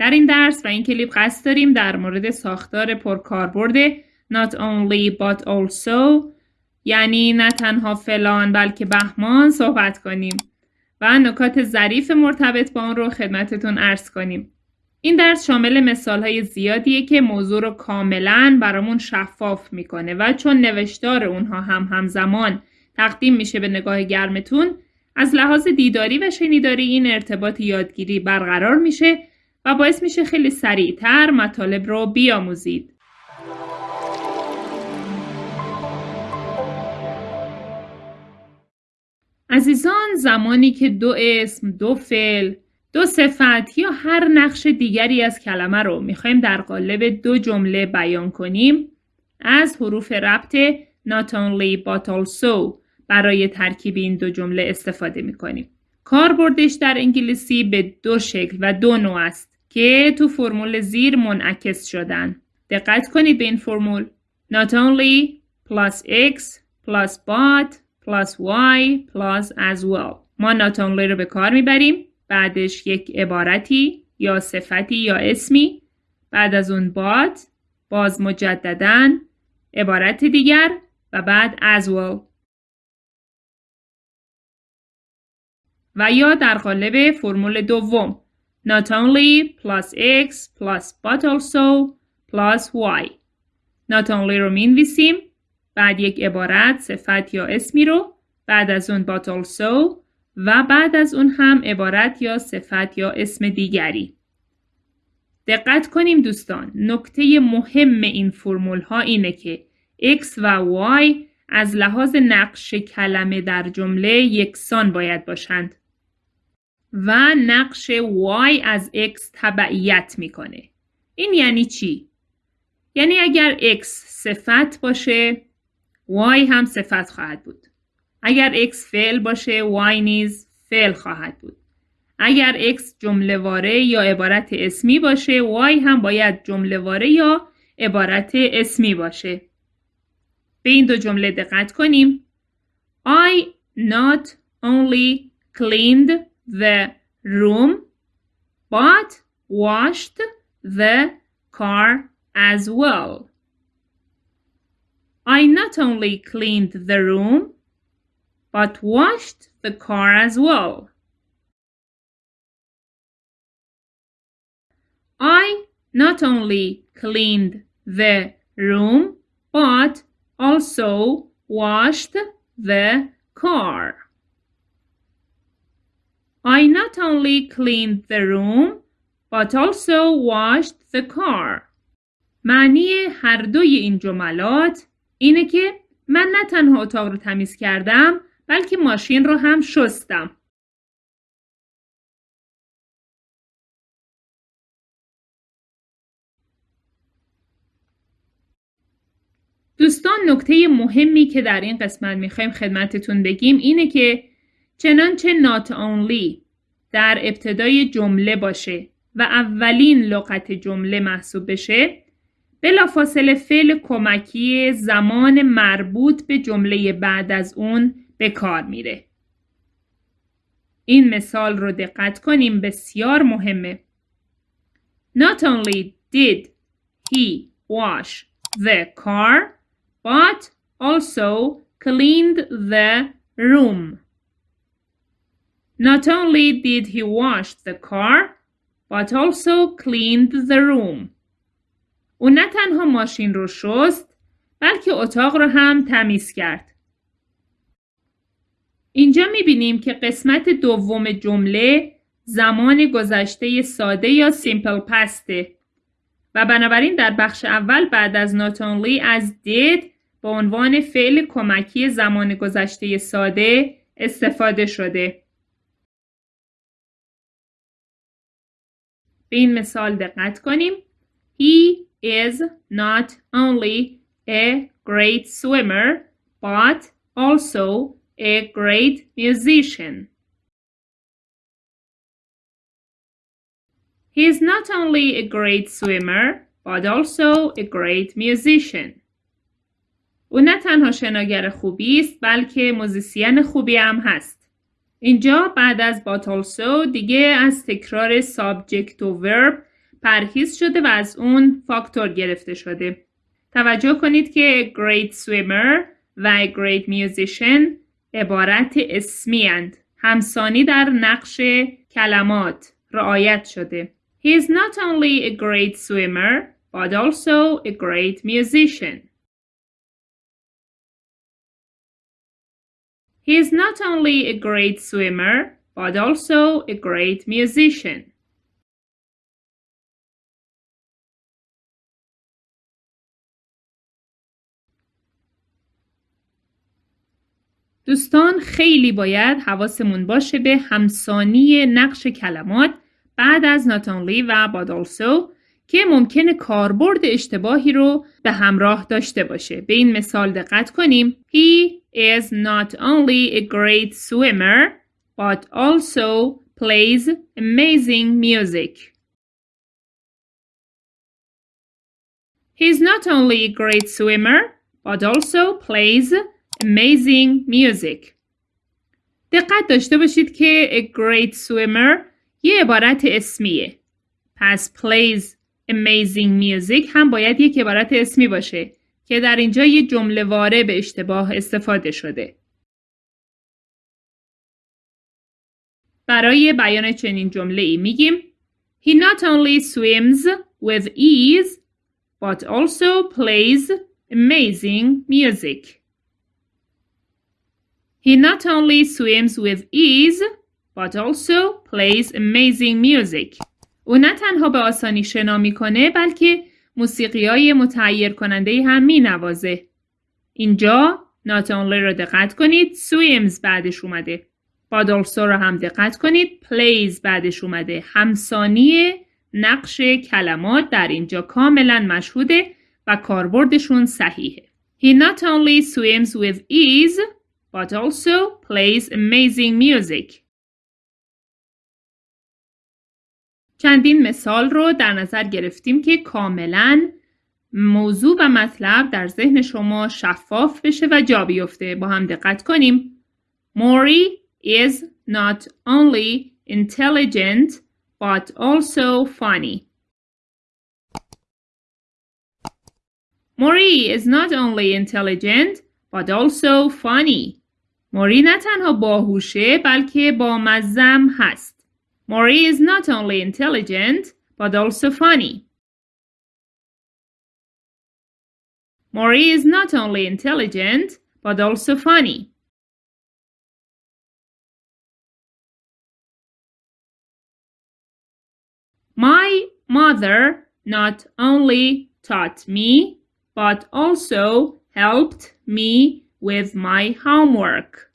در این درس و این کلیپ قصد داریم در مورد ساختار پرکاربرد not only but also یعنی نه تنها فلان بلکه بهمان صحبت کنیم و نکات ظریف مرتبط با اون رو خدمتتون ارز کنیم. این درس شامل مثال های زیادیه که موضوع رو کاملا برامون شفاف می‌کنه و چون نوشتار اونها هم همزمان تقدیم میشه به نگاه گرمتون از لحاظ دیداری و شنیداری این ارتباط یادگیری برقرار میشه باعث میشه خیلی سریعتر مطالب رو بیاموزید. عزیزان زمانی که دو اسم، دو فعل، دو صفت یا هر نقش دیگری از کلمه رو می‌خوایم در قالب دو جمله بیان کنیم از حروف ربط not only but also برای ترکیب این دو جمله استفاده می‌کنیم. کاربردش در انگلیسی به دو شکل و دو نوع است که تو فرمول زیر منعکس شدن. دقت کنید به این فرمول. Not only plus x plus but plus y plus as well. ما not only رو به کار می‌بریم بعدش یک عبارتی یا صفتی یا اسمی. بعد از اون بات باز مجددا عبارت دیگر و بعد as well. و یا در قالب فرمول دوم. Not only plus x plus but also plus y. Not only رو می‌نویسیم بعد یک عبارت صفت یا اسمی رو بعد از اون but also و بعد از اون هم عبارت یا صفت یا اسم دیگری. دقت کنیم دوستان نکته مهم این فرمول ها اینه که x و y از لحاظ نقش کلمه در جمله یکسان باید باشند. و نقش y از x تبعیت می‌کنه. این یعنی چی؟ یعنی اگر x صفت باشه y هم صفت خواهد بود. اگر x فعل باشه y نیز فعل خواهد بود. اگر x جمله واره یا عبارت اسمی باشه y هم باید جمله واره یا عبارت اسمی باشه. به این دو جمله دقت کنیم. I not only cleaned the room but washed the car as well. I not only cleaned the room but washed the car as well. I not only cleaned the room, but also washed the car. I not only cleaned the room, but also washed the car. معنی هر دوی این جملات اینه که من نه تنها اتاق رو تمیز کردم بلکه ماشین رو هم شستم. دوستان نکته مهمی که در این قسمت می‌خوایم خدمتتون بگیم اینه که چنانچه not only در ابتدای جمله باشه و اولین لغت جمله محسوب بشه بلافاصله فعل کمکی زمان مربوط به جمله بعد از اون به کار میره. این مثال رو دقت کنیم بسیار مهمه. Not only did he wash the car, but also cleaned the room. Not only did he wash the car, but also cleaned the room. او نه تنها ماشین رو شست بلکه اتاق رو هم تمیز کرد. اینجا می‌بینیم که قسمت دوم جمله زمان گذشته ساده یا سیمپل پسته و بنابراین در بخش اول بعد از not only از did به عنوان فعل کمکی زمان گذشته ساده استفاده شده. به این مثال دقت کنیم. He is not only a great swimmer but also a great musician. He is not only a great swimmer but also a great musician. او نه تنها شناگر خوبی است بلکه موزیسین خوبی هم هست. اینجا بعد از but also دیگه از تکرار subject و verb پرهیز شده و از اون فاکتور گرفته شده. توجه کنید که great swimmer و great musician عبارت اسمی اند. همسانی در نقش کلمات رعایت شده. He is not only a great swimmer but also a great musician. He is not only a great swimmer but also a great musician. دوستان خیلی باید حواسمون باشه به همسانی نقش کلمات بعد از not only و but also که ممکنه کاربرد اشتباهی رو به همراه داشته باشه. به این مثال دقت کنیم. He is not only a great swimmer but also plays amazing music. He is not only a great swimmer but also plays amazing music. دقت داشته باشید که a great swimmer یه عبارت اسمیه. پس plays amazing music هم باید یک عبارت اسمی باشه که در اینجا یه جمله واره به اشتباه استفاده شده. برای بیان چنین جمله ای میگیم He not only swims with ease but also plays amazing music. He not only swims with ease but also plays amazing music. او نه تنها به آسانی شنا می‌کنه بلکه موسیقی های متعیر کننده هم می نوازه. اینجا not only رو دقت کنید swims بعدش اومده. also رو هم دقت کنید plays بعدش اومده. همسانی نقش کلمات در اینجا کاملا مشهوده و کاربردشون صحیحه. He not only swims with ease but also plays amazing music. چندین مثال رو در نظر گرفتیم که کاملا موضوع و مطلب در ذهن شما شفاف بشه و جا بیفته. با هم دقت کنیم. موری is not only intelligent but also funny. موری is not only intelligent but also funny. موری نه تنها باهوشه بلکه با مزم هست. Maury is not only intelligent, but also funny. Maury is not only intelligent, but also funny. My mother not only taught me, but also helped me with my homework.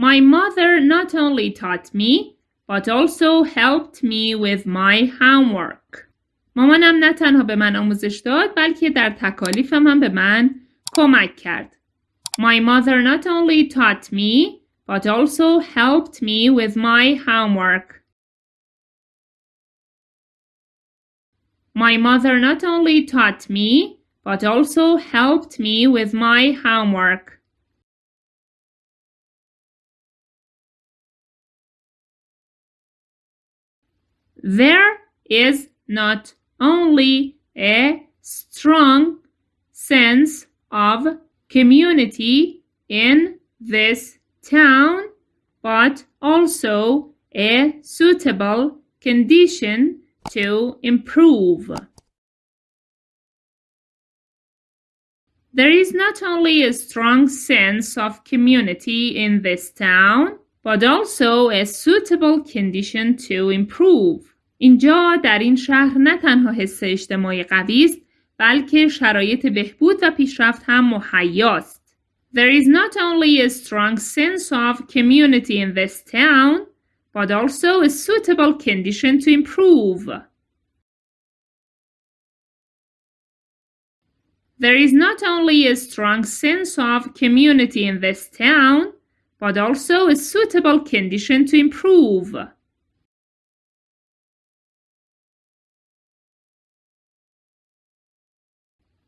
My mother not only taught me but also helped me with my homework. مامانم نه تنها به من آموزش داد بلکه در تکالیفم هم به من کمک کرد. My mother not only taught me but also helped me with my homework. My mother not only taught me but also helped me with my homework. There is not only a strong sense of community in this town, but also a suitable condition to improve. There is not only a strong sense of community in this town, but also a suitable condition to improve. اینجا در این شهر نه تنها حس اجتماعی قوی است بلکه شرایط بهبود و پیشرفت هم مهیاست. There is not only a strong sense of community in this town, but also a suitable condition to improve. There is not only a strong sense of community in this town, but also a suitable condition to improve.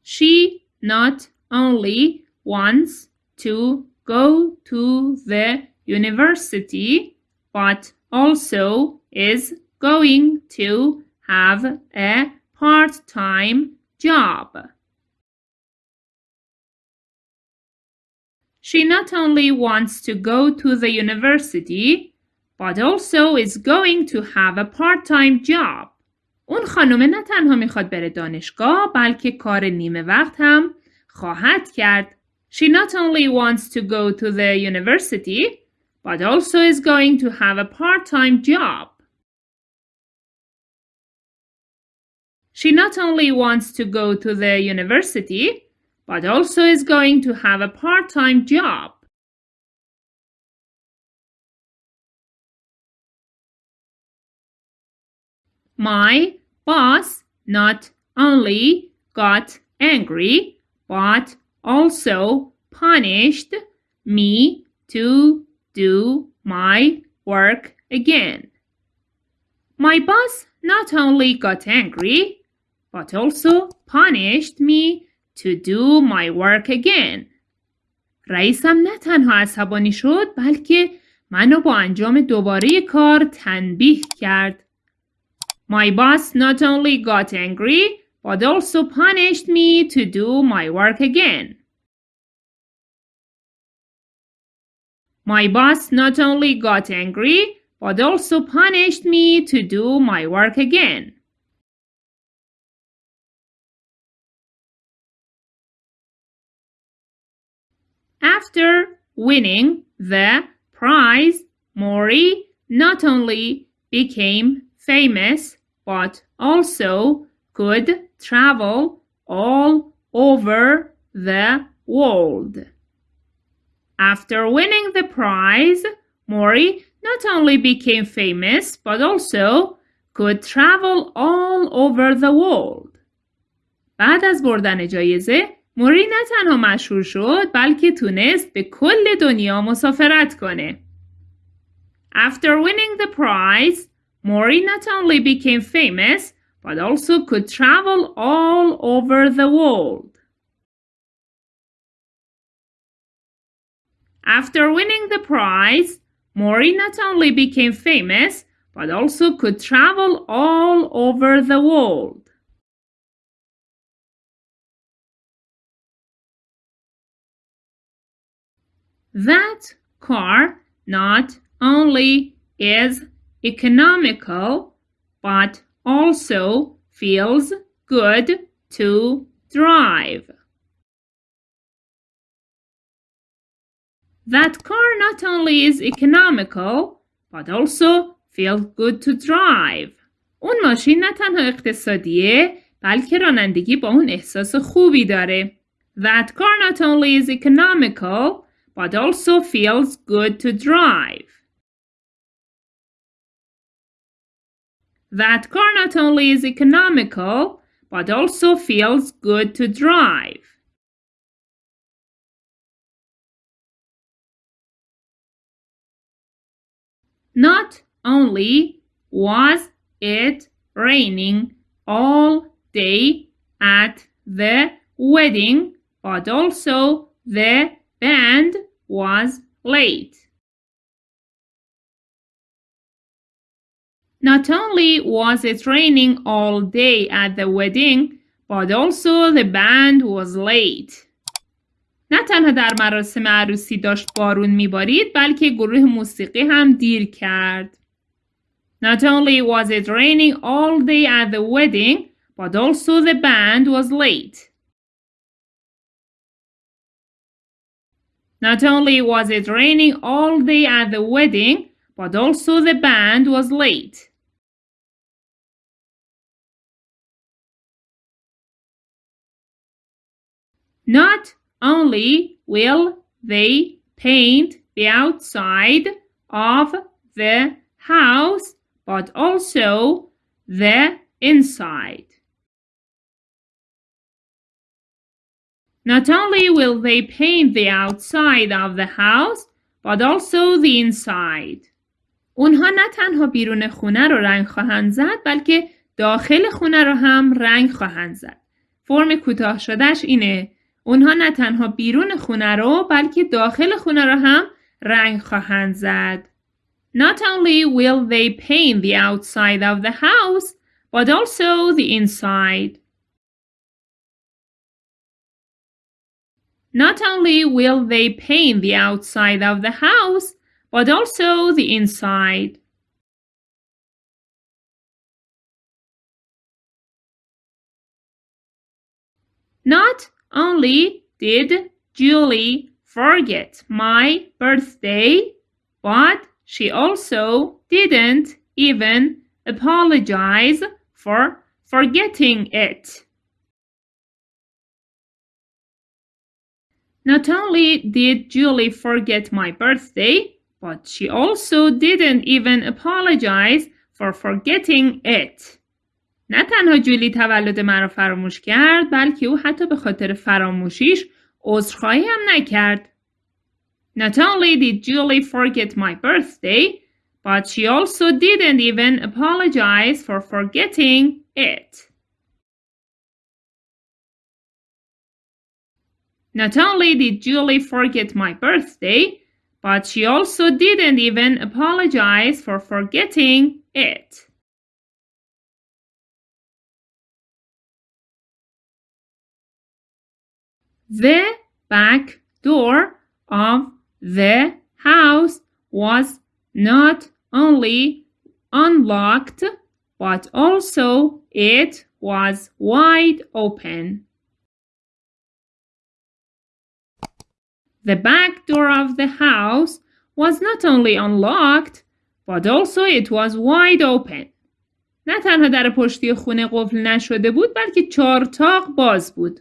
She not only wants to go to the university, but also is going to have a part-time job. She not only wants to go to the university, but also is going to have a part-time job. اون خانم نه تنها میخواد بره دانشگاه بلکه کار نیمه وقت هم خواهد کرد. She not only wants to go to the university, but also is going to have a part-time job. She not only wants to go to the university, but also is going to have a part-time job. My boss not only got angry, but also punished me to do my work again. My boss not only got angry, but also punished me to do my work again. رئیسم نه تنها عصبانی شد بلکه منو با انجام دوباره کار تنبیه کرد. My boss not only got angry but also punished me to do my work again. My boss not only got angry but also punished me to do my work again. After winning the prize, Mori not only became famous but also could travel all over the world. After winning the prize, Mori not only became famous but also could travel all over the world. بعد از بردن جایزه موری نه تنها مشهور شد بلکه تونست به کل دنیا مسافرت کنه. After winning the prize, Mori not only became famous but also could travel all over the world. After winning the prize, Mori not only became famous but also could travel all over the world. That car not only is economical but also feels good to drive. That car not only is economical but also feels good to drive. اون ماشین نه تنها اقتصادیه بلکه رانندگی با اون احساس خوبی داره. That car not only is economical but also feels good to drive. That car not only is economical, but also feels good to drive. Not only was it raining all day at the wedding, but also the band was late. Not only was it raining all day at the wedding, but also the band was late. نه تنها در مراسم عروسی داشت بارون میبارید بلکه گروه موسیقی هم دیر کرد. Not only was it raining all day at the wedding, but also the band was late. Not only was it raining all day at the wedding, but also the band was late. Not only will they paint the outside of the house, but also the inside. Not only will they paint the outside of the house, but also the inside. اونها نه تنها بیرون خونه رو رنگ خواهند زد بلکه داخل خونه رو هم رنگ خواهند زد. فرم کوتاه شدهش اینه اونها نه تنها بیرون خونه رو بلکه داخل خونه رو هم رنگ خواهند زد. Not only will they paint the outside of the house, but also the inside. Not only will they paint the outside of the house, but also the inside. Not only did Julie forget my birthday, but she also didn't even apologize for forgetting it. Not only did Julie forget my birthday, but she also didn't even apologize for forgetting it. نه تنها جولی تولد مرا فراموش کرد بلکه او حتی به خاطر فراموشیش عذرخواهی هم نکرد. Not only did Julie forget my birthday, but she also didn't even apologize for forgetting it. Not only did Julie forget my birthday, but she also didn't even apologize for forgetting it. The back door of the house was not only unlocked, but also it was wide open. The back door of the house was not only unlocked, but also it was wide open. نه تنها در پشتی خونه قفل نشده بود بلکه چارتاق باز بود.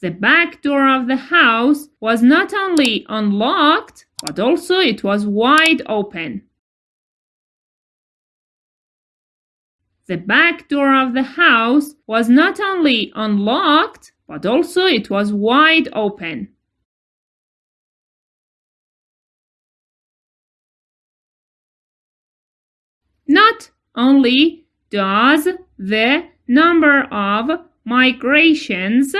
The back door of the house was not only unlocked, but also it was wide open. The back door of the house was not only unlocked, but also it was wide open. Not only does the number of migrations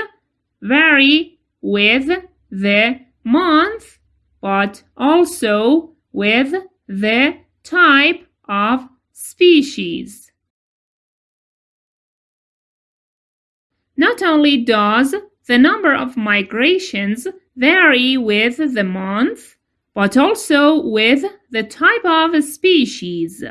vary with the month, but also with the type of species. Not only does the number of migrations vary with the month, but also with the type of species.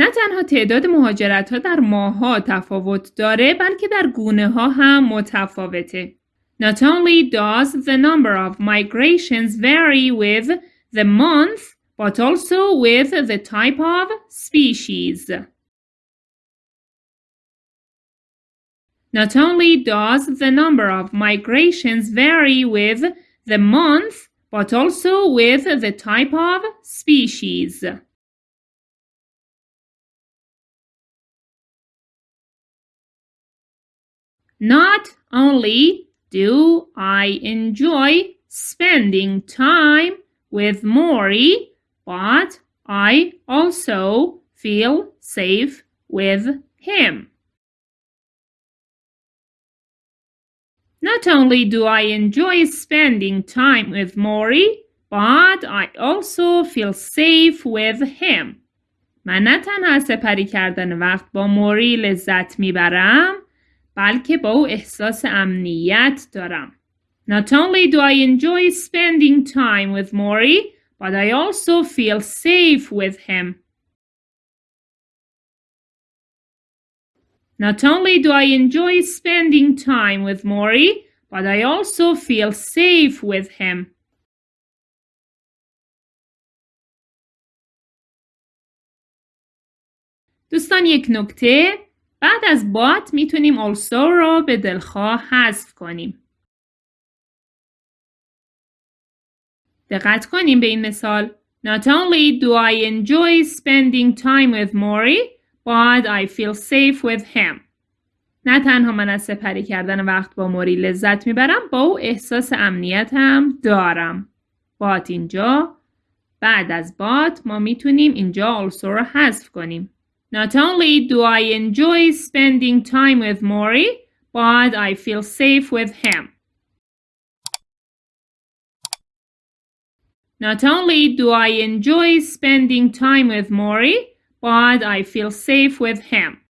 نه تنها تعداد مهاجرت ها در ماه ها تفاوت داره بلکه در گونه ها هم متفاوته. Not only does the number of migrations vary with the month, but also with the type of species. Not only does the number of migrations vary with the month, but also with the type of species. Not only do I enjoy spending time with Maury, but I also feel safe with him. Not only do I enjoy spending time with Maury, but I also feel safe with him. من نه تنها سپری کردن وقت با موری لذت میبرم بلکه با او احساس امنیت دارم. Not only do I enjoy spending time with Maury, but I also feel safe with him. Not only do I enjoy spending time with Maury, but I also feel safe with him. دوستان یک نکته بعد از بات می‌تونیم also رو به دلخواه حذف کنیم. دقت کنیم به این مثال. Not only do I enjoy spending time with Maury, but I feel safe with him. نه تنها من از سپری کردن وقت با موری لذت می‌برم با او احساس امنیت هم دارم. بات اینجا بعد از بات ما می‌تونیم اینجا also رو حذف کنیم. Not only do I enjoy spending time with Maury, but I feel safe with him. Not only do I enjoy spending time with Mori, but I feel safe with him.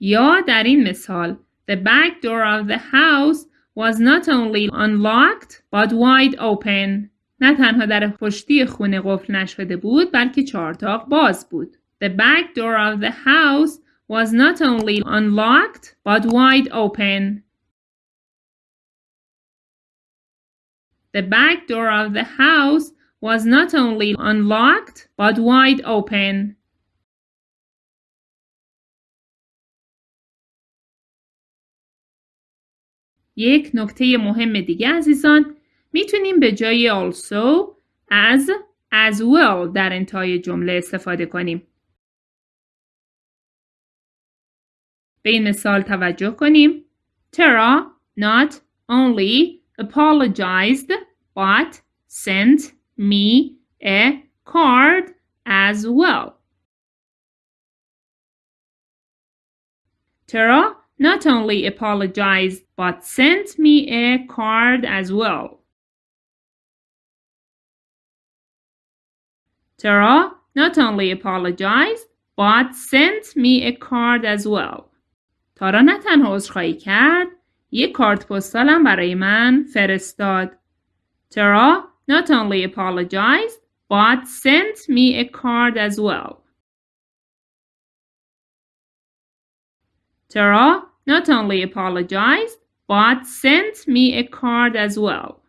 یا در این مثال The back door of the house was not only unlocked but wide open. نه تنها در پشتی خونه قفل نشده بود بلکه چهارتاق باز بود. The back door of the house was not only unlocked but wide open. The back door of the house was not only unlocked but wide open. یک نکته مهم دیگه عزیزان می‌تونیم به جای also as as well در انتهای جمله استفاده کنیم. به این مثال توجه کنیم. Tara not only apologized but sent me a card as well. Tara not only apologized but sent me a card as well. Tara not only apologized but sent me a card as well. تارا نه تنها عذرخواهی کرد یک کارت پستالم برای من فرستاد. Tara not only apologized but sent me a card as well. Tara not only apologized but sent me a card as well.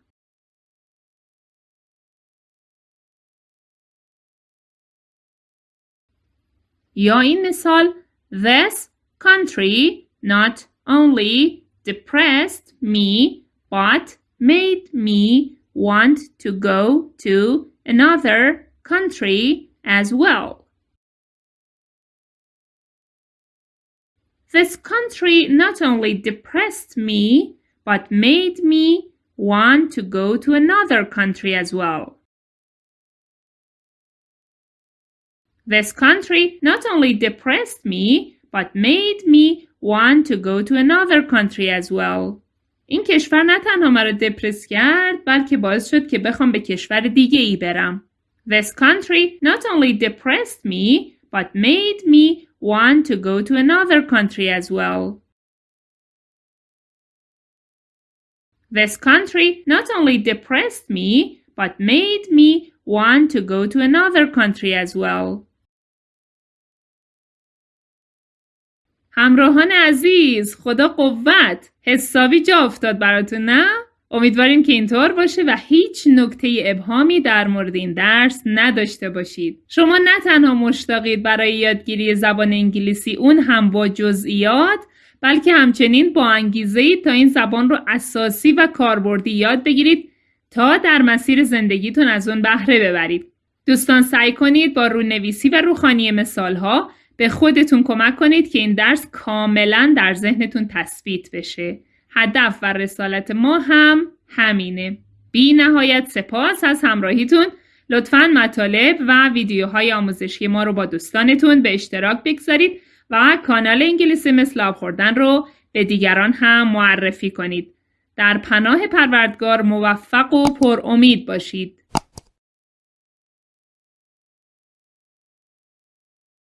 یا این مثال This country not only depressed me but made me want to go to another country as well. This country not only depressed me, but made me want to go to another country as well. This country not only depressed me, but made me want to go to another country as well. این کشور نه تنها مرا دپرس کرد بلکه باعث شد که بخوام به کشور دیگه ای برم. This country not only depressed me but made me want to go to another country as well. This country not only depressed me but made me want to go to another country as well. همراهان عزیز خدا قوت حسابی جا افتاد براتون نه؟ امیدواریم که اینطور باشه و هیچ نکته ابهامی در مورد این درس نداشته باشید. شما نه تنها مشتاقید برای یادگیری زبان انگلیسی اون هم با جزئیات بلکه همچنین با انگیزه ای تا این زبان رو اساسی و کاربردی یاد بگیرید تا در مسیر زندگیتون از اون بهره ببرید. دوستان سعی کنید با رونویسی و روخانی مثال ها به خودتون کمک کنید که این درس کاملا در ذهنتون تثبیت بشه. هدف و رسالت ما هم همینه. بی نهایت سپاس از همراهیتون. لطفا مطالب و ویدیوهای آموزشی ما رو با دوستانتون به اشتراک بگذارید و کانال انگلیسی مثل آب خوردن رو به دیگران هم معرفی کنید. در پناه پروردگار موفق و پر امید باشید.